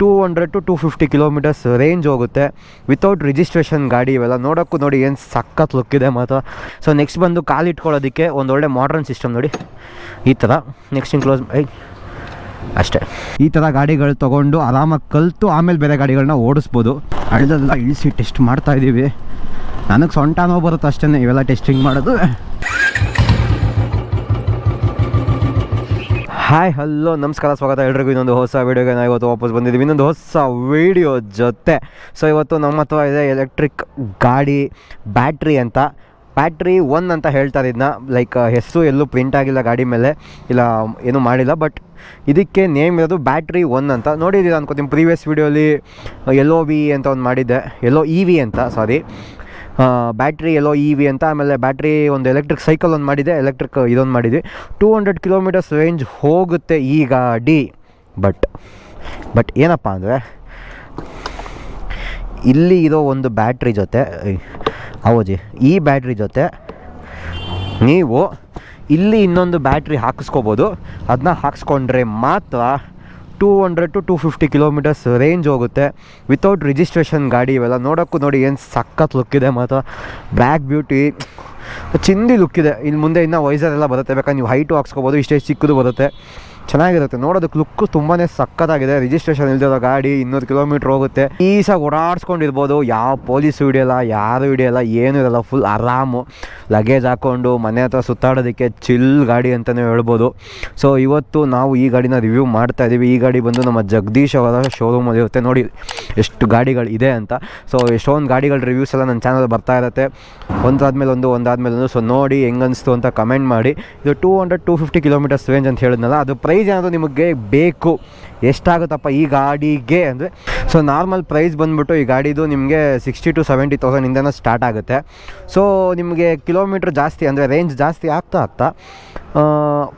Two hundred to two fifty kilometres range ಹೋಗುತ್ತೆ. Without registration ಗಾಡಿ ಇವೆಲ್ಲ ನೋಡೋಕ್ಕೂ ನೋಡಿ ಏನು ಸಖತ್ ಲುಕ್ ಇದೆ ಮಾತ್ರ. ಸೊ ನೆಕ್ಸ್ಟ್ ಬಂದು ಕಾಲು ಇಟ್ಕೊಳ್ಳೋದಕ್ಕೆ ಒಂದು ಒಳ್ಳೆ ಮಾಡ್ರನ್ ಸಿಸ್ಟಮ್ ನೋಡಿ. ಈ ಥರ ನೆಕ್ಸ್ಟ್ ಕ್ಲೋಸ್ ಐ ಅಷ್ಟೇ. ಈ ಥರ ಗಾಡಿಗಳು ತೊಗೊಂಡು ಆರಾಮಾಗಿ ಕಲಿತು ಆಮೇಲೆ ಬೇರೆ ಗಾಡಿಗಳನ್ನ ಓಡಿಸ್ಬೋದು. ಅಳ್ದೆಲ್ಲ ಇಳಿಸಿ ಟೆಸ್ಟ್ ಮಾಡ್ತಾ ಇದ್ದೀವಿ ನನಗೆ ಸೊಂಟ ನೋವು ಬರುತ್ತೆ ಅಷ್ಟೇ ಇವೆಲ್ಲ ಟೆಸ್ಟಿಂಗ್ ಮಾಡೋದು. ಹಾಯ್, ಹಲೋ, ನಮಸ್ಕಾರ, ಸ್ವಾಗತ ಎಲ್ರಿಗೂ. ಇನ್ನೊಂದು ಹೊಸ ವೀಡಿಯೋಗೆ ನಾವು ಇವತ್ತು ವಾಪಸ್ ಬಂದಿದ್ದೀವಿ. ಇನ್ನೊಂದು ಹೊಸ ವೀಡಿಯೋ ಜೊತೆ. ಸೊ ಇವತ್ತು ನಮ್ಮ ಹತ್ರ ಇದೆ ಎಲೆಕ್ಟ್ರಿಕ್ ಗಾಡಿ ಬ್ಯಾಟ್ರಿ ಅಂತ. ಬ್ಯಾಟ್ರಿ ಒನ್ ಅಂತ ಹೇಳ್ತಾರೆ ಇದನ್ನ ಲೈಕ್ ಹೆಸರು ಎಲ್ಲೂ ಪ್ರಿಂಟ್ ಆಗಿಲ್ಲ ಗಾಡಿ ಮೇಲೆ. ಇಲ್ಲ, ಏನೂ ಮಾಡಿಲ್ಲ. ಬಟ್ ಇದಕ್ಕೆ ನೇಮ್ ಇರೋದು ಬ್ಯಾಟ್ರಿ ಒನ್ ಅಂತ. ನೋಡಿದ್ದೀರಾ ಅನ್ಕೋತೀನಿ ಪ್ರೀವಿಯಸ್ ವೀಡಿಯೋಲಿ ಎಲ್ಲೋ ವಿ ಅಂತ ಒಂದು ಮಾಡಿದ್ದೆ. ಎಲ್ಲೋ ಇ ವಿ ಅಂತ ಸಾರಿ ಬ್ಯಾಟ್ರಿ ಎಲ್ಲೋ ಇ ವಿ ಅಂತ, ಆಮೇಲೆ ಬ್ಯಾಟ್ರಿ ಒಂದು ಎಲೆಕ್ಟ್ರಿಕ್ ಸೈಕಲ್ ಒಂದು ಮಾಡಿದೆ ಎಲೆಕ್ಟ್ರಿಕ್ ಇದೊಂದು ಮಾಡಿದ್ವಿ ಟೂ ಹಂಡ್ರೆಡ್ ಕಿಲೋಮೀಟರ್ಸ್ ರೇಂಜ್ ಹೋಗುತ್ತೆ ಈ ಗಾಡಿ ಬಟ್ ಬಟ್ ಏನಪ್ಪ ಅಂದರೆ, ಇಲ್ಲಿ ಇರೋ ಒಂದು ಬ್ಯಾಟ್ರಿ ಜೊತೆ ಹೌದು ಈ ಬ್ಯಾಟ್ರಿ ಜೊತೆ ನೀವು ಇಲ್ಲಿ ಇನ್ನೊಂದು ಬ್ಯಾಟ್ರಿ ಹಾಕಿಸ್ಕೋಬೋದು. ಅದನ್ನ ಹಾಕ್ಸ್ಕೊಂಡ್ರೆ ಮಾತ್ರ two hundred to two fifty kilometres range ಹೋಗುತ್ತೆ. ವಿತೌಟ್ ರಿಜಿಸ್ಟ್ರೇಷನ್ ಗಾಡಿ ಇವೆಲ್ಲ ನೋಡೋಕ್ಕೂ ನೋಡಿ ಏನು ಸಖತ್ ಲುಕ್ ಇದೆ ಮಾತ್ರ. ಬ್ಲ್ಯಾಕ್ ಬ್ಯೂಟಿ ಚಿಂದಿ ಇದೆ. ಇಲ್ಲಿ ಮುಂದೆ ಇನ್ನೂ ವೈಸರ್ ಎಲ್ಲ ಬರುತ್ತೆ. ಬೇಕಾದ್ರೆ ನೀವು ಹೈಟು ಹಾಕ್ಸ್ಕೊಬೋದು, ಇಷ್ಟೇ ಚಿಕ್ಕದು ಬರುತ್ತೆ. ಚೆನ್ನಾಗಿರುತ್ತೆ. ನೋಡೋದಕ್ಕೆ ಲುಕ್ ತುಂಬಾ ಸಕ್ಕತ್ತಾಗಿದೆ ರಿಜಿಸ್ಟ್ರೇಷನ್ ಇಲ್ದಿರೋ ಗಾಡಿ ಇನ್ನೂರು ಕಿಲೋಮೀಟರ್ ಹೋಗುತ್ತೆ. ಈಸಾಗಿ ಓಡಾಡ್ಸ್ಕೊಂಡಿರ್ಬೋದು. ಯಾವ ಪೊಲೀಸು ಹಿಡಿಯಲ್ಲ ಯಾರು ಹಿಡಿಯಲ್ಲ ಏನೂ ಇರಲ್ಲ. ಫುಲ್ ಆರಾಮು. ಲಗೇಜ್ ಹಾಕ್ಕೊಂಡು ಮನೆ ಹತ್ರ ಸುತ್ತಾಡೋದಕ್ಕೆ ಚಿಲ್ ಗಾಡಿ ಅಂತಲೇ ಹೇಳ್ಬೋದು. ಸೊ ಇವತ್ತು ನಾವು ಈ ಗಾಡಿನ ರಿವ್ಯೂ ಮಾಡ್ತಾ ಇದ್ದೀವಿ ಈ ಗಾಡಿ ಬಂದು ನಮ್ಮ ಜಗದೀಶ್ ಅವರ ಶೋರೂಮಲ್ಲಿ ಇರುತ್ತೆ. ನೋಡಿ, ಎಷ್ಟು ಗಾಡಿಗಳು ಇದೆ ಅಂತ. ಸೊ ಎಷ್ಟೊಂದು ಗಾಡಿಗಳ ರಿವ್ಯೂಸ್ ಎಲ್ಲ ನನ್ನ ಚಾನಲ್ ಬರ್ತಾ ಇರುತ್ತೆ. ಒಂದಾದ್ಮೇಲೆ ಒಂದು ಒಂದಾದ್ಮೇಲೆ ಒಂದು. ಸೊ ನೋಡಿ ಹೆಂಗನ್ನಿಸ್ತು ಅಂತ ಕಮೆಂಟ್ ಮಾಡಿ. ಇದು two hundred two fifty kilometres range ಅಂತ ಹೇಳಿದ್ನಲ್ಲ, ಅದು ಪ್ರೈಸ್ ಏನಾದರೂ ನಿಮಗೆ ಬೇಕು, ಎಷ್ಟಾಗುತ್ತಪ್ಪ ಈ ಗಾಡಿಗೆ ಅಂದರೆ ಸೊ ನಾರ್ಮಲ್ ಪ್ರೈಸ್ ಬಂದುಬಿಟ್ಟು ಈ ಗಾಡಿದು ನಿಮಗೆ ಸಿಕ್ಸ್ಟಿ ಟು ಸೆವೆಂಟಿ ತೌಸಂಡಿಂದನೂ ಸ್ಟಾರ್ಟ್ ಆಗುತ್ತೆ. ಸೊ ನಿಮಗೆ ಕಿಲೋಮೀಟ್ರ್ ಜಾಸ್ತಿ ಅಂದರೆ ರೇಂಜ್ ಜಾಸ್ತಿ ಆಗ್ತಾ ಆಗ್ತಾ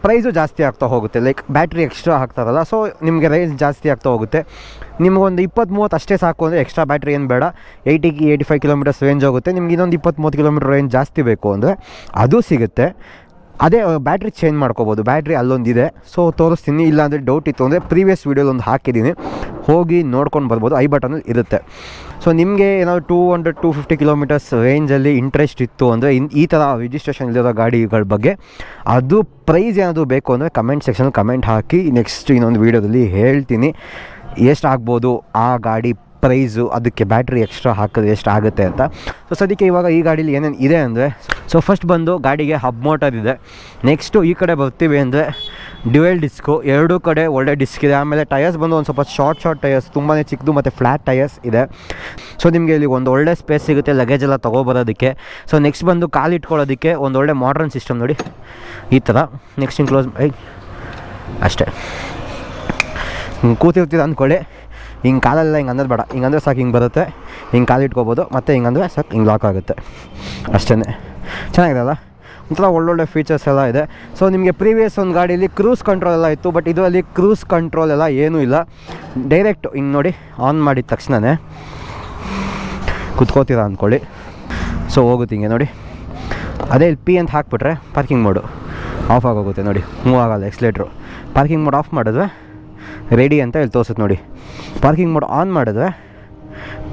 ಪ್ರೈಸು ಜಾಸ್ತಿ ಆಗ್ತಾ ಹೋಗುತ್ತೆ. ಲೈಕ್ ಬ್ಯಾಟ್ರಿ ಎಕ್ಸ್ಟ್ರಾ ಹಾಕ್ತಾರಲ್ಲ ಸೊ ನಿಮಗೆ ರೇಂಜ್ ಜಾಸ್ತಿ ಆಗ್ತಾ ಹೋಗುತ್ತೆ. ನಿಮಗೊಂದು ಇಪ್ಪತ್ತು ಮೂವತ್ತು ಅಷ್ಟೇ ಸಾಕು ಅಂದರೆ ಎಕ್ಸ್ಟ್ರಾ ಬ್ಯಾಟ್ರಿ ಏನು ಬೇಡ. Eighty eighty five kilometres range ಹೋಗುತ್ತೆ. ನಿಮ್ಗೆ ಇನ್ನೊಂದು ಇಪ್ಪತ್ತು ಮೂವತ್ತು ಕಿಲೋಮೀಟರ್ ರೇಂಜ್ ಜಾಸ್ತಿ ಬೇಕು ಅಂದರೆ ಅದು ಸಿಗುತ್ತೆ. ಅದೇ ಬ್ಯಾಟ್ರಿ ಚೇಂಜ್ ಮಾಡ್ಕೋಬೋದು. ಬ್ಯಾಟ್ರಿ ಅಲ್ಲೊಂದಿದೆ. ಸೊ ತೋರಿಸ್ತೀನಿ. ಇಲ್ಲಾಂದರೆ ಡೌಟ್ ಇತ್ತು ಅಂದರೆ ಪ್ರೀವಿಯಸ್ ವೀಡಿಯೋಲಿ ಒಂದು ಹಾಕಿದ್ದೀನಿ. ಹೋಗಿ ನೋಡ್ಕೊಂಡು ಬರ್ಬೋದು. ಐ ಬಟನಲ್ಲಿ ಇರುತ್ತೆ. ಸೊ ನಿಮಗೆ ಏನಾದರೂ two hundred two fifty kilometres ರೇಂಜಲ್ಲಿ ಇಂಟ್ರೆಸ್ಟ್ ಇತ್ತು ಅಂದರೆ ಇನ್, ಈ ಥರ ರಿಜಿಸ್ಟ್ರೇಷನ್ ಇಲ್ಲದ ಗಾಡಿಗಳ ಬಗ್ಗೆ ಅದು ಪ್ರೈಸ್ ಏನಾದರೂ ಬೇಕು ಅಂದರೆ ಕಮೆಂಟ್ ಸೆಕ್ಷನಲ್ಲಿ ಕಮೆಂಟ್ ಹಾಕಿ ನೆಕ್ಸ್ಟ್ ಇನ್ನೊಂದು ವೀಡಿಯೋದಲ್ಲಿ ಹೇಳ್ತೀನಿ. ಎಷ್ಟು ಆಗ್ಬೋದು ಆ ಗಾಡಿ ಪ್ರೈಸು ಅದಕ್ಕೆ ಬ್ಯಾಟ್ರಿ ಎಕ್ಸ್ಟ್ರಾ ಹಾಕಿದ್ರೆ ಎಷ್ಟು ಆಗುತ್ತೆ ಅಂತ. ಸೊ ಸದ್ಯಕ್ಕೆ ಇವಾಗ ಈ ಗಾಡೀಲಿ ಏನೇನು ಇದೆ ಅಂದರೆ ಸೊ ಫಸ್ಟ್ ಬಂದು ಗಾಡಿಗೆ ಹಬ್ ಮೋಟರ್ ಇದೆ. ನೆಕ್ಸ್ಟು ಈ ಕಡೆ ಬರ್ತೀವಿ ಅಂದರೆ ಡ್ಯುವೆಲ್ ಡಿಸ್ಕು ಎರಡೂ ಕಡೆ ಒಳ್ಳೆ ಡಿಸ್ಕ್ ಇದೆ. ಆಮೇಲೆ ಟಯರ್ಸ್ ಬಂದು ಒಂದು ಸ್ವಲ್ಪ ಶಾರ್ಟ್ ಶಾರ್ಟ್ ಟಯರ್ಸ್ ತುಂಬಾ ಚಿಕ್ಕದು ಮತ್ತು ಫ್ಲ್ಯಾಟ್ ಟಯರ್ಸ್ ಇದೆ. ಸೊ ನಿಮಗೆ ಇಲ್ಲಿ ಒಂದು ಒಳ್ಳೆ ಸ್ಪೇಸ್ ಸಿಗುತ್ತೆ ಲಗೇಜ್ ಎಲ್ಲ ತೊಗೊಬರೋದಕ್ಕೆ. ಸೊ ನೆಕ್ಸ್ಟ್ ಬಂದು ಕಾಲು ಇಟ್ಕೊಳ್ಳೋದಕ್ಕೆ ಒಂದು ಒಳ್ಳೆ ಮಾಡ್ರನ್ ಸಿಸ್ಟಮ್ ನೋಡಿ. ಈ ಥರ ನೆಕ್ಸ್ಟ್ ಇನ್ ಕ್ಲೋಸ್ ಐ ಅಷ್ಟೇ. ಕೂತಿರ್ತೀರ ಅಂದ್ಕೊಳ್ಳಿ. ಹಿಂಗೆ ಕಾಲೆಲ್ಲ ಹಿಂಗೆ ಅನ್ನೋದು ಬೇಡ. ಹಿಂಗೆ ಅಂದರೆ ಸಾಕು ಹಿಂಗೆ ಬರುತ್ತೆ. ಹಿಂಗೆ ಕಾಲು ಇಟ್ಕೋಬೋದು. ಮತ್ತು ಹಿಂಗೆ ಅಂದರೆ ಸಾಕು ಹಿಂಗೆ ಲಾಕ್ ಆಗುತ್ತೆ. ಅಷ್ಟೇ ಚೆನ್ನಾಗಿದೆ ಅಲ್ಲ ಒಂಥರ ಒಳ್ಳೊಳ್ಳೆ ಫೀಚರ್ಸ್ ಎಲ್ಲ ಇದೆ. ಸೊ ನಿಮಗೆ ಪ್ರೀವಿಯಸ್ ಒಂದು ಗಾಡೀಲಿ ಕ್ರೂಸ್ ಕಂಟ್ರೋಲ್ ಎಲ್ಲ ಇತ್ತು ಬಟ್ ಇದರಲ್ಲಿ ಕ್ರೂಸ್ ಕಂಟ್ರೋಲ್ ಎಲ್ಲ ಏನೂ ಇಲ್ಲ. ಡೈರೆಕ್ಟ್ ಹಿಂಗೆ ನೋಡಿ ಆನ್ ಮಾಡಿದ ತಕ್ಷಣವೇ ಕುತ್ಕೋತೀರ ಅಂದ್ಕೊಳ್ಳಿ ಸೊ ಹೋಗುತ್ತೆ ಹಿಂಗೆ ನೋಡಿ. ಅದೇ ಇಲ್ಲಿ ಪಿ ಅಂತ ಹಾಕ್ಬಿಟ್ರೆ ಪಾರ್ಕಿಂಗ್ ಮೋಡು ಆಫ್ ಆಗೋಗುತ್ತೆ ನೋಡಿ. ಮೂವ್ ಆಗಲ್ಲ ಎಕ್ಸ್ಲೇಟ್ರು ಪಾರ್ಕಿಂಗ್ ಮೋಡ್ ಆಫ್ ಮಾಡಿದ್ರೆ ರೆಡಿ ಅಂತ ಇಲ್ಲಿ ತೋರಿಸುತ್ತೆ ನೋಡಿ. ಪಾರ್ಕಿಂಗ್ ಮೋಡ್ ಆನ್ ಮಾಡಿದ್ರೆ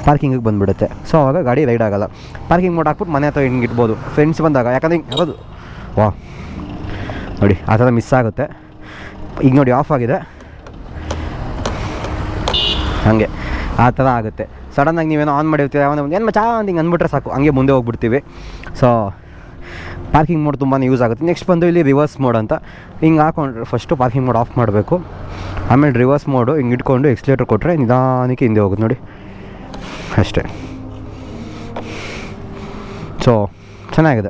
ಪಾರ್ಕಿಂಗಿಗೆ ಬಂದುಬಿಡುತ್ತೆ. ಸೊ ಆವಾಗ ಗಾಡಿ ರೈಡ್ ಆಗೋಲ್ಲ. ಪಾರ್ಕಿಂಗ್ ಮೋಡ್ ಹಾಕ್ಬಿಟ್ಟು ಮನೆ ಹತ್ರ ಹಿಂಗೆ ಇಡ್ಬೋದು. ಫ್ರೆಂಡ್ಸ್ ಬಂದಾಗ, ಯಾಕಂದರೆ ಹಿಂಗೆ ಇರೋದು ವಾ ನೋಡಿ, ಆ ಥರ ಮಿಸ್ ಆಗುತ್ತೆ. ಈಗ ನೋಡಿ ಆಫ್ ಆಗಿದೆ. ಹಾಗೆ. ಆ ಥರ ಆಗುತ್ತೆ. ಸಡನ್ನಾಗಿ ನೀವೇನೋ ಆನ್ ಮಾಡಿರ್ತೀರ ಯಾವ ಏನು ಚಾ ಅಂತ ಹಿಂಗೆ ಅಂದ್ಬಿಟ್ರೆ ಸಾಕು. ಹಂಗೆ ಮುಂದೆ ಹೋಗ್ಬಿಡ್ತೀವಿ. ಸೊ ಪಾರ್ಕಿಂಗ್ ಮೋಡ್ ತುಂಬಾ ಯೂಸ್ ಆಗುತ್ತೆ. ನೆಕ್ಸ್ಟ್ ಬಂದು ಇಲ್ಲಿ ರಿವರ್ಸ್ ಮೋಡ್ ಅಂತ. ಹಿಂಗೆ ಹಾಕೊಂಡ್ರೆ ಫಸ್ಟು ಪಾರ್ಕಿಂಗ್ ಮೋಡ್ ಆಫ್ ಮಾಡಬೇಕು. ಆಮೇಲೆ ರಿವರ್ಸ್ ಮೋಡು ಹಿಂಗೆ ಇಟ್ಕೊಂಡು ಎಕ್ಸ್ಲೇಟರ್ ಕೊಟ್ಟರೆ ನಿಧಾನಕ್ಕೆ ಹಿಂದೆ ಹೋಗುತ್ತೆ ನೋಡಿ. ಅಷ್ಟೇ. ಸೊ ಚೆನ್ನಾಗಿದೆ.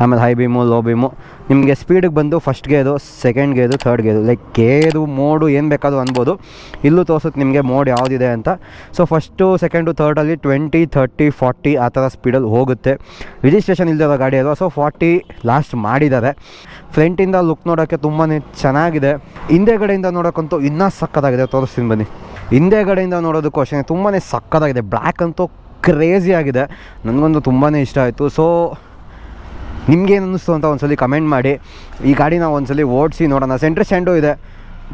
ಆಮೇಲೆ ಹೈ ಬೀಮು ಲೋ ಬೀಮು ನಿಮಗೆ ಸ್ಪೀಡಿಗೆ ಬಂದು ಫಸ್ಟ್ ಗೇದು ಸೆಕೆಂಡ್ ಗೇದು ಥರ್ಡ್ ಗೇದು ಲೈಕ್ ಗೇದು, ಮೋಡು ಏನು ಬೇಕಾದರೂ ಅನ್ಬೋದು. ಇಲ್ಲೂ ತೋರಿಸುತ್ತೆ ನಿಮಗೆ ಮೋಡ್ ಯಾವುದಿದೆ ಅಂತ. ಸೊ ಫಸ್ಟು ಸೆಕೆಂಡು ಥರ್ಡಲ್ಲಿ ಟ್ವೆಂಟಿ ಥರ್ಟಿ ಫಾರ್ಟಿ ಆ ಥರ ಸ್ಪೀಡಲ್ಲಿ ಹೋಗುತ್ತೆ. ರಿಜಿಸ್ಟ್ರೇಷನ್ ಇಲ್ಲದಿರೋ ಗಾಡಿ ಅಲ್ವಾ? ಸೊ ಫಾರ್ಟಿ ಲಾಸ್ಟ್ ಮಾಡಿದ್ದಾರೆ. ಫ್ರಂಟಿಂದ ಲುಕ್ ನೋಡೋಕ್ಕೆ ತುಂಬಾ ಚೆನ್ನಾಗಿದೆ. ಹಿಂದೆಗಡೆಯಿಂದ ನೋಡೋಕ್ಕಂತೂ ಇನ್ನೂ ಸಕ್ಕತ್ತಾಗಿದೆ. ತೋರಿಸ್ತೀನಿ ಬನ್ನಿ. ಹಿಂದೆಗಡೆಯಿಂದ ನೋಡೋದಕ್ಕೂ ಅಷ್ಟೇ ತುಂಬಾ ಸಕ್ಕತ್ತಾಗಿದೆ. ಬ್ಲ್ಯಾಕ್ ಅಂತೂ ಕ್ರೇಜಿ ಆಗಿದೆ. ನನಗಂತೂ ತುಂಬಾ ಇಷ್ಟ ಆಯಿತು. ಸೊ ನಿಮ್ಗೇನು ಅನ್ನಿಸ್ತು ಅಂತ ಒಂದ್ಸಲಿ ಕಮೆಂಟ್ ಮಾಡಿ. ಈ ಗಾಡಿನ ಒಂದ್ಸಲಿ ಓಡಿಸಿ ನೋಡೋಣ. ಸೆಂಟ್ರ್ ಸ್ಟ್ಯಾಂಡು ಇದೆ.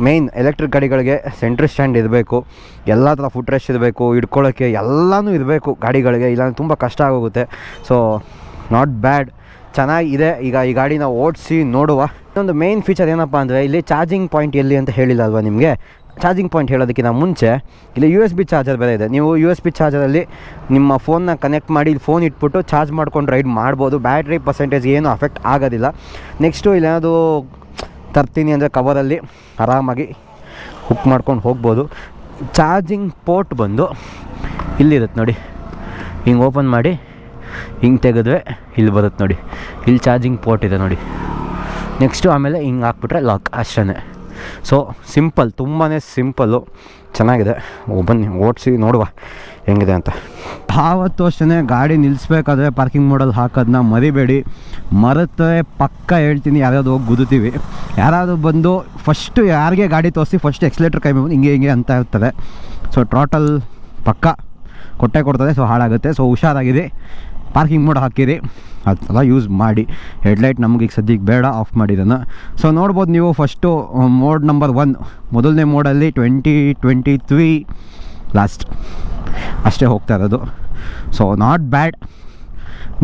ಮೇಯ್ನ್ ಎಲೆಕ್ಟ್ರಿಕ್ ಗಾಡಿಗಳಿಗೆ ಸೆಂಟ್ರ್ ಸ್ಟ್ಯಾಂಡ್ ಇರಬೇಕು. ಎಲ್ಲ ಥರ ಫುಟ್ ರೆಸ್ಟ್ ಇರಬೇಕು ಹಿಡ್ಕೊಳ್ಳೋಕ್ಕೆ ಎಲ್ಲನೂ ಇರಬೇಕು ಗಾಡಿಗಳಿಗೆ. ಇಲ್ಲಾಂದ್ರೆ ತುಂಬ ಕಷ್ಟ ಆಗೋಗುತ್ತೆ. ಸೊ ನಾಟ್ ಬ್ಯಾಡ್ ಚೆನ್ನಾಗಿದೆ. ಈಗ ಈ ಗಾಡಿನ ಓಡಿಸಿ ನೋಡುವ. ಇನ್ನೊಂದು ಮೇನ್ ಫೀಚರ್ ಏನಪ್ಪ ಅಂದರೆ ಇಲ್ಲಿ ಚಾರ್ಜಿಂಗ್ ಪಾಯಿಂಟ್ ಎಲ್ಲಿ ಅಂತ ಹೇಳಿಲ್ಲ ಅಲ್ವಾ ನಿಮಗೆ? ಚಾರ್ಜಿಂಗ್ ಪಾಯಿಂಟ್ ಹೇಳೋದಕ್ಕಿಂತ ಮುಂಚೆ, ಇಲ್ಲಿ ಯು ಎಸ್ ಬಿ ಚಾರ್ಜರ್ ಬೇರೆ ಇದೆ. ನೀವು ಯು ಎಸ್ ಬಿ ಚಾರ್ಜರಲ್ಲಿ ನಿಮ್ಮ ಫೋನ್ನ ಕನೆಕ್ಟ್ ಮಾಡಿ, ಇಲ್ಲಿ ಫೋನ್ ಇಟ್ಬಿಟ್ಟು ಚಾರ್ಜ್ ಮಾಡ್ಕೊಂಡು ರೈಡ್ ಮಾಡ್ಬೋದು. ಬ್ಯಾಟ್ರಿ ಪರ್ಸೆಂಟೇಜ್ ಏನೂ ಅಫೆಕ್ಟ್ ಆಗೋದಿಲ್ಲ. ನೆಕ್ಸ್ಟು ಇಲ್ಲೇನಾದ್ರು ತರ್ತೀನಿ ಅಂದರೆ ಕವರಲ್ಲಿ ಆರಾಮಾಗಿ ಹುಕ್ ಮಾಡ್ಕೊಂಡು ಹೋಗ್ಬೋದು. ಚಾರ್ಜಿಂಗ್ ಪೋರ್ಟ್ ಬಂದು ಇಲ್ಲಿರುತ್ತೆ ನೋಡಿ. ಹಿಂಗೆ ಓಪನ್ ಮಾಡಿ, ಹಿಂಗೆ ತೆಗೆದ್ರೆ ಇಲ್ಲಿ ಬರುತ್ತೆ ನೋಡಿ. ಇಲ್ಲಿ ಚಾರ್ಜಿಂಗ್ ಪೋರ್ಟ್ ಇದೆ ನೋಡಿ. ನೆಕ್ಸ್ಟು ಆಮೇಲೆ ಹಿಂಗೆ ಹಾಕ್ಬಿಟ್ರೆ ಲಾಕ್ ಅಷ್ಟೇ ಸೊ ಸಿಂಪಲ್ ತುಂಬಾ ಸಿಂಪಲ್ಲು ಚೆನ್ನಾಗಿದೆ. ಬನ್ನಿ, ಓಡಿಸಿ, ನೋಡುವ ಹೆಂಗಿದೆ ಅಂತ. ಆವತ್ತು ಅಷ್ಟೇ ಗಾಡಿ ನಿಲ್ಲಿಸ್ಬೇಕಾದ್ರೆ ಪಾರ್ಕಿಂಗ್ ಮಾಡಲ್ ಹಾಕೋದನ್ನ ಮರಿಬೇಡಿ. ಮರೆತರೆ ಪಕ್ಕ ಹೇಳ್ತೀನಿ, ಯಾರ್ಯಾವ್ದು ಹೋಗಿ ಗುದುತ್ತೀವಿ ಯಾರಾದರೂ ಬಂದು ಫಸ್ಟು ಯಾರಿಗೆ ಗಾಡಿ ತೋರಿಸಿ ಫಸ್ಟ್ ಎಕ್ಸ್ಲೇಟ್ರ್ ಕೈ ಬಂದು ಹಿಂಗೆ ಹಿಂಗೆ ಅಂತ ಇರ್ತದೆ. ಸೊ ಟೋಟಲ್ ಪಕ್ಕ ಕೊಟ್ಟೆ ಕೊಡ್ತದೆ ಸೊ ಹಾಳಾಗುತ್ತೆ. ಸೊ ಹುಷಾರಾಗಿದೆ ಪಾರ್ಕಿಂಗ್ ಮೋಡ್ ಹಾಕಿರಿ. ಅದೆಲ್ಲ ಯೂಸ್ ಮಾಡಿ. ಹೆಡ್ಲೈಟ್ ನಮಗೆ ಈಗ ಸದ್ಯಕ್ಕೆ ಬೇಡ ಆಫ್ ಮಾಡಿದ್ದನ್ನು ಸೊ ನೋಡ್ಬೋದು ನೀವು ಫಸ್ಟು ಮೋಡ್ ನಂಬರ್ ಒನ್ ಮೊದಲನೇ ಮೋಡಲ್ಲಿ ಟ್ವೆಂಟಿ ಟ್ವೆಂಟಿ ತ್ರೀ ಲಾಸ್ಟ್ ಅಷ್ಟೇ ಹೋಗ್ತಾ ಇರೋದು. ಸೊ ನಾಟ್ ಬ್ಯಾಡ್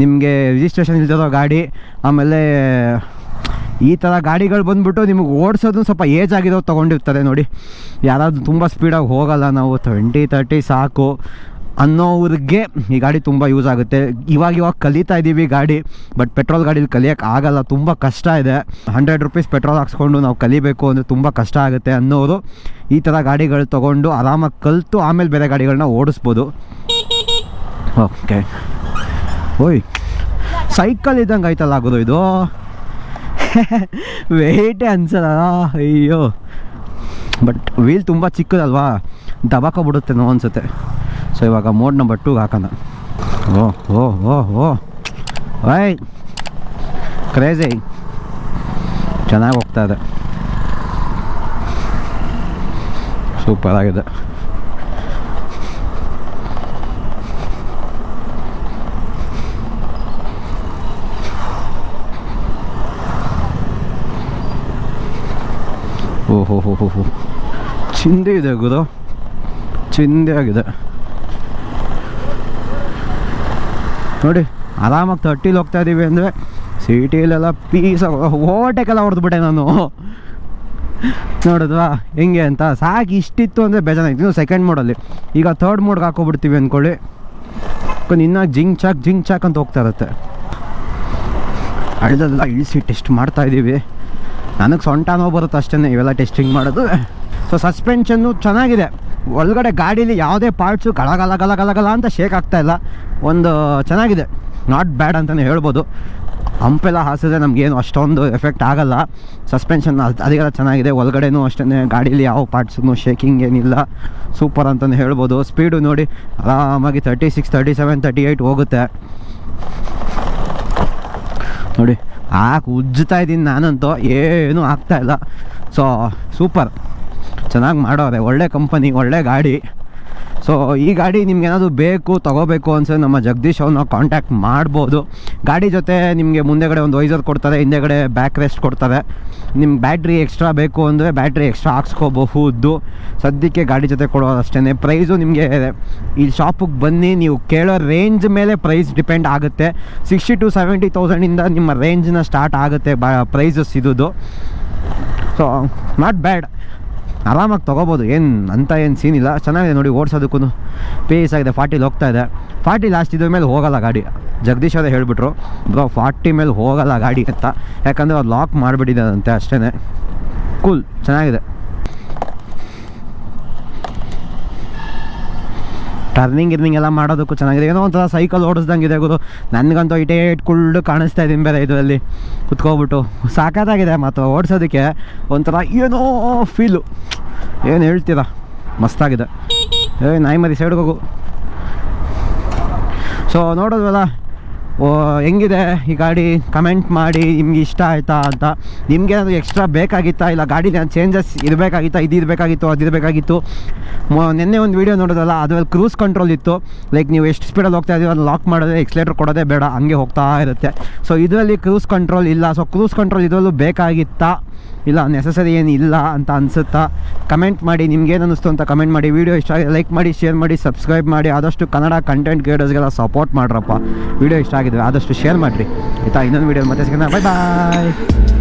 ನಿಮಗೆ ರಿಜಿಸ್ಟ್ರೇಷನ್ ಇಲ್ದಿರೋ ಗಾಡಿ, ಆಮೇಲೆ ಈ ಥರ ಗಾಡಿಗಳು ಬಂದುಬಿಟ್ಟು ನಿಮಗೆ ಓಡಿಸೋದು ಸ್ವಲ್ಪ ಏಜ್ ಆಗಿರೋ ತೊಗೊಂಡಿರ್ತಾರೆ ನೋಡಿ. ಯಾರಾದರೂ ತುಂಬ ಸ್ಪೀಡಾಗಿ ಹೋಗೋಲ್ಲ ನಾವು. ಟ್ವೆಂಟಿ ತರ್ಟಿ ಸಾಕು. ಅನ್ನೋವ್ರಿಗೆ ಈ ಗಾಡಿ ತುಂಬ ಯೂಸ್ ಆಗುತ್ತೆ. ಇವಾಗ ಇವಾಗ ಕಲಿತಾ ಇದ್ದೀವಿ ಗಾಡಿ ಬಟ್ ಪೆಟ್ರೋಲ್ ಗಾಡೀಲಿ ಕಲಿಯೋಕ್ಕೆ ಆಗಲ್ಲ. ತುಂಬ ಕಷ್ಟ ಇದೆ. ಹಂಡ್ರೆಡ್ ರುಪೀಸ್ ಪೆಟ್ರೋಲ್ ಹಾಕ್ಸ್ಕೊಂಡು ನಾವು ಕಲಿಬೇಕು ಅಂದರೆ ತುಂಬ ಕಷ್ಟ ಆಗುತ್ತೆ ಅನ್ನೋರು ಈ ಥರ ಗಾಡಿಗಳು ತೊಗೊಂಡು ಆರಾಮಾಗಿ ಕಲಿತು ಆಮೇಲೆ ಬೇರೆ ಗಾಡಿಗಳನ್ನ ಓಡಿಸ್ಬೋದು. ಓಕೆ ಓಯ್ ಸೈಕಲ್ ಇದ್ದಂಗೆ ಆಯ್ತಲ್ಲ ಆಗೋದು ಇದು? ವೆಯ್ಟೇ ಅನ್ಸಲ್ಲ. ಅಯ್ಯೋ. ಬಟ್ ವೀಲ್ ತುಂಬ ಚಿಕ್ಕದಲ್ವಾ? ದಬಾಕೊಬಿಡುತ್ತೆ ನೋ ಅನ್ಸುತ್ತೆ. ಸೊ ಇವಾಗ ಮೋಡ್ ನಂಬರ್ ಟೂಗೆ ಹಾಕೋಣ. ಓ ಓ ಓ ಓ. ವೈ ಕ್ರೇಜಿ ಚೆನ್ನಾಗಿ ಹೋಗ್ತಾ ಇದೆ. ಸೂಪರ್ ಆಗಿದೆ. ಓಹೋ ಹೋ ಹೋ ಹೋ. ಚಿಂದೆ ಇದೆ ಗುರು. ಚಿಂದೆ ಆಗಿದೆ. ನೋಡಿ, ಆರಾಮಾಗಿ ತರ್ಟಿಲಿ ಹೋಗ್ತಾ ಇದ್ದೀವಿ ಅಂದರೆ ಸಿಟಿಲೆಲ್ಲ ಪೀಸ್ ಓವರ್ಟೇಕೆಲ್ಲ ಹೊಡೆದ್ಬಿಟ್ಟೆ ನಾನು. ನೋಡಿದ್ವಾ? ಹೆಂಗೆ ಅಂತ? ಸಾಕು ಇಷ್ಟಿತ್ತು ಅಂದರೆ ಬೇಜಾರಾಗಿತ್ತು ಸೆಕೆಂಡ್ ಮೋಡಲ್ಲಿ ಈಗ ಥರ್ಡ್ ಮೋಡ್ಗೆ ಹಾಕೋಬಿಡ್ತೀವಿ ಅಂದ್ಕೊಳ್ಳಿ ಇನ್ನೂ ಜಿಂಗ್ ಚಾಕ್ ಜಿಂಗ್ ಚಾಕ್ ಅಂತ ಹೋಗ್ತಾ ಇರುತ್ತೆ. ಅಳ್ದಲ್ಲ ಇಳಿಸಿ ಟೆಸ್ಟ್ ಮಾಡ್ತಾ ಇದ್ದೀವಿ ನನಗೆ ಸೊಂಟ ನೋವು ಬರುತ್ತೆ ಅಷ್ಟೇ ಇವೆಲ್ಲ ಟೆಸ್ಟಿಂಗ್ ಮಾಡೋದು. ಸೊ ಸಸ್ಪೆನ್ಷನ್ನು ಚೆನ್ನಾಗಿದೆ. ಒಳಗಡೆ ಗಾಡೀಲಿ ಯಾವುದೇ ಪಾರ್ಟ್ಸು ಗಲ ಗಲ ಅಂತ ಶೇಕ್ ಆಗ್ತಾ ಇಲ್ಲ. ಒಂದು ಚೆನ್ನಾಗಿದೆ. ನಾಟ್ ಬ್ಯಾಡ್ ಅಂತಲೇ ಹೇಳ್ಬೋದು. ಹಂಪೆಲ್ಲ ಹಾಸಿದ್ರೆ ನಮಗೇನು ಅಷ್ಟೊಂದು ಎಫೆಕ್ಟ್ ಆಗಲ್ಲ. ಸಸ್ಪೆನ್ಷನ್ ಅದಕ್ಕೆಲ್ಲ ಚೆನ್ನಾಗಿದೆ. ಒಳಗಡೆನೂ ಅಷ್ಟೇ ಗಾಡೀಲಿ ಯಾವ ಪಾರ್ಟ್ಸ್ನು ಶೇಕಿಂಗ್ ಏನಿಲ್ಲ. ಸೂಪರ್ ಅಂತಲೇ ಹೇಳ್ಬೋದು. ಸ್ಪೀಡು ನೋಡಿ ಆರಾಮಾಗಿ thirty six thirty seven thirty eight ಹೋಗುತ್ತೆ. ನೋಡಿ, ಹಾಕಿ ಉಜ್ಜುತ್ತಾ ಇದ್ದೀನಿ ನಾನಂತೂ. ಏನೂ ಆಗ್ತಾಯಿಲ್ಲ ಸೊ ಸೂಪರ್ ಚೆನ್ನಾಗಿ ಮಾಡೋದೆ ಒಳ್ಳೆ ಕಂಪನಿ ಒಳ್ಳೆ ಗಾಡಿ. ಸೊ ಈ ಗಾಡಿ ನಿಮ್ಗೆ ಏನಾದರೂ ಬೇಕು, ತೊಗೋಬೇಕು ಅನ್ಸೋ ನಮ್ಮ ಜಗದೀಶ್ ಅವ್ರನ್ನ ಕಾಂಟ್ಯಾಕ್ಟ್ ಮಾಡ್ಬೋದು. ಗಾಡಿ ಜೊತೆ ನಿಮಗೆ ಮುಂದೆಗಡೆ ಒಂದು ವೈಸರ್ ಕೊಡ್ತಾರೆ ಹಿಂದೆಗಡೆ ಬ್ಯಾಕ್ ರೆಸ್ಟ್ ಕೊಡ್ತಾರೆ. ನಿಮ್ಗೆ ಬ್ಯಾಟ್ರಿ ಎಕ್ಸ್ಟ್ರಾ ಬೇಕು ಅಂದರೆ ಬ್ಯಾಟ್ರಿ ಎಕ್ಸ್ಟ್ರಾ ಹಾಕ್ಸ್ಕೋಬಹುದು ಸದ್ಯಕ್ಕೆ ಗಾಡಿ ಜೊತೆ ಕೊಡೋದು ಅಷ್ಟೇ ಪ್ರೈಸು ನಿಮಗೆ ಈ ಶಾಪಿಗೆ ಬನ್ನಿ, ನೀವು ಕೇಳೋ ರೇಂಜ್ ಮೇಲೆ ಪ್ರೈಸ್ ಡಿಪೆಂಡ್ ಆಗುತ್ತೆ. ಸಿಕ್ಸ್ಟಿ ಟು ಸೆವೆಂಟಿ ತೌಸಂಡಿಂದ ನಿಮ್ಮ ರೇಂಜ್ನ ಸ್ಟಾರ್ಟ್ ಆಗುತ್ತೆ ಬ ಪ್ರೈಸಸ್ ಇದ್ದು. ಸೊ ನಾಟ್ ಬ್ಯಾಡ್ ಆರಾಮಾಗಿ ತೊಗೋಬೋದು. ಏನು ಅಂತ ಏನು ಸೀನ್ ಇಲ್ಲ. ಚೆನ್ನಾಗಿದೆ ನೋಡಿ ಓಡಿಸೋದಕ್ಕೂ ಪೇಸ್ ಆಗಿದೆ ಫಾರ್ಟಿಲಿ ಹೋಗ್ತಾ ಇದೆ. ಫಾರ್ಟಿ ಲಾಸ್ಟ್ ಇದ್ರ ಮೇಲೆ ಹೋಗಲ್ಲ ಗಾಡಿ. ಜಗದೀಶ್ ಅವರೇ ಹೇಳಿಬಿಟ್ರು ಬ್ರೋ ಫಾರ್ಟಿ ಮೇಲೆ ಹೋಗಲ್ಲ ಗಾಡಿ ಅಂತ. ಯಾಕಂದರೆ ಅದು ಲಾಕ್ ಮಾಡಿಬಿಟ್ಟಿದ್ದಾರಂತೆ ಅಷ್ಟೇ ಕೂಲ್ ಚೆನ್ನಾಗಿದೆ. ಟರ್ನಿಂಗ್ ಗಿರ್ನಿಂಗ್ ಎಲ್ಲ ಮಾಡೋದಕ್ಕೂ ಚೆನ್ನಾಗಿದೆ. ಏನೋ ಒಂಥರ ಸೈಕಲ್ ಓಡಿಸ್ದಂಗೆ ಇದೆ ಗುರು. ನನಗಂತೂ ಇಟೇ ಇಟ್ಕೊಂಡು ಕಾಣಿಸ್ತಾ ಇದ್ದೀನಿ ಬೇರೆ ಇದರಲ್ಲಿ. ಕುತ್ಕೋಬಿಟ್ಟು. ಸಾಕಾಗಿದೆ ಮತ್ತು ಓಡಿಸೋದಕ್ಕೆ. ಒಂಥರ ಏನೋ ಫೀಲು ಏನು ಹೇಳ್ತೀರಾ? ಮಸ್ತಾಗಿದೆ. ಏ ನಾಯಿ ಮರಿ ಸೈಡ್ಗೆ ಹೋಗು. ಸೊ ನೋಡೋದ್ವಲ್ಲ ಹೆಂಗಿದೆ? ಈ ಗಾಡಿ ಕಮೆಂಟ್ ಮಾಡಿ, ನಿಮ್ಗೆ ಇಷ್ಟ ಆಯ್ತಾ ಅಂತ. ನಿಮ್ಗೆ ಏನಾದರೂ ಎಕ್ಸ್ಟ್ರಾ ಬೇಕಾಗಿತ್ತಾ? ಇಲ್ಲ ಗಾಡಿ ಚೇಂಜಸ್ ಇರಬೇಕಾಗಿತ್ತಾ? ಇದು ಇರಬೇಕಾಗಿತ್ತು, ಅದು ಇರಬೇಕಾಗಿತ್ತು? ನಿನ್ನೆ ಒಂದು ವೀಡಿಯೋ ನೋಡೋದಲ್ಲ ಅದರಲ್ಲಿ ಕ್ರೂಸ್ ಕಂಟ್ರೋಲ್ ಇತ್ತು. ಲೈಕ್ ನೀವು ಎಷ್ಟು ಸ್ಪೀಡಲ್ಲಿ ಹೋಗ್ತಾ ಇದೀವಿ ಅದು ಲಾಕ್ ಮಾಡೋದೇ ಎಕ್ಸ್ಲೇಟರ್ ಕೊಡೋದೇ ಬೇಡ, ಹಂಗೆ ಹೋಗ್ತಾ ಇರುತ್ತೆ. ಸೊ ಇದರಲ್ಲಿ ಕ್ರೂಸ್ ಕಂಟ್ರೋಲ್ ಇಲ್ಲ. ಸೊ ಕ್ರೂಸ್ ಕಂಟ್ರೋಲ್ ಇದರಲ್ಲೂ ಬೇಕಾಗಿತ್ತಾ? ಇಲ್ಲ ನೆಸಸರಿ ಏನಿಲ್ಲ ಅಂತ ಅನಿಸುತ್ತಾ? ಕಮೆಂಟ್ ಮಾಡಿ ನಿಮ್ಗೇನು ಅನ್ನಿಸ್ತು ಅಂತ ಕಮೆಂಟ್ ಮಾಡಿ. ವೀಡಿಯೋ ಇಷ್ಟ ಆಗಿದೆ ಲೈಕ್ ಮಾಡಿ ಶೇರ್ ಮಾಡಿ ಸಬ್ಸ್ಕ್ರೈಬ್ ಮಾಡಿ. ಆದಷ್ಟು ಕನ್ನಡ ಕಂಟೆಂಟ್ ಕ್ರಿಯೇಟರ್ಸ್ಗೆಲ್ಲ ಸಪೋರ್ಟ್ ಮಾಡ್ರಪ್ಪ. ವೀಡಿಯೋ ಇಷ್ಟ ಆಗಿದ್ರೆ ಆದಷ್ಟು ಶೇರ್ ಮಾಡಿರಿ. ಆಯಿತಾ? ಇನ್ನೊಂದು ವೀಡಿಯೋ ಮತ್ತೆ ಸಿಗೋಣ. ಬಾಯ್ ಬಾಯ್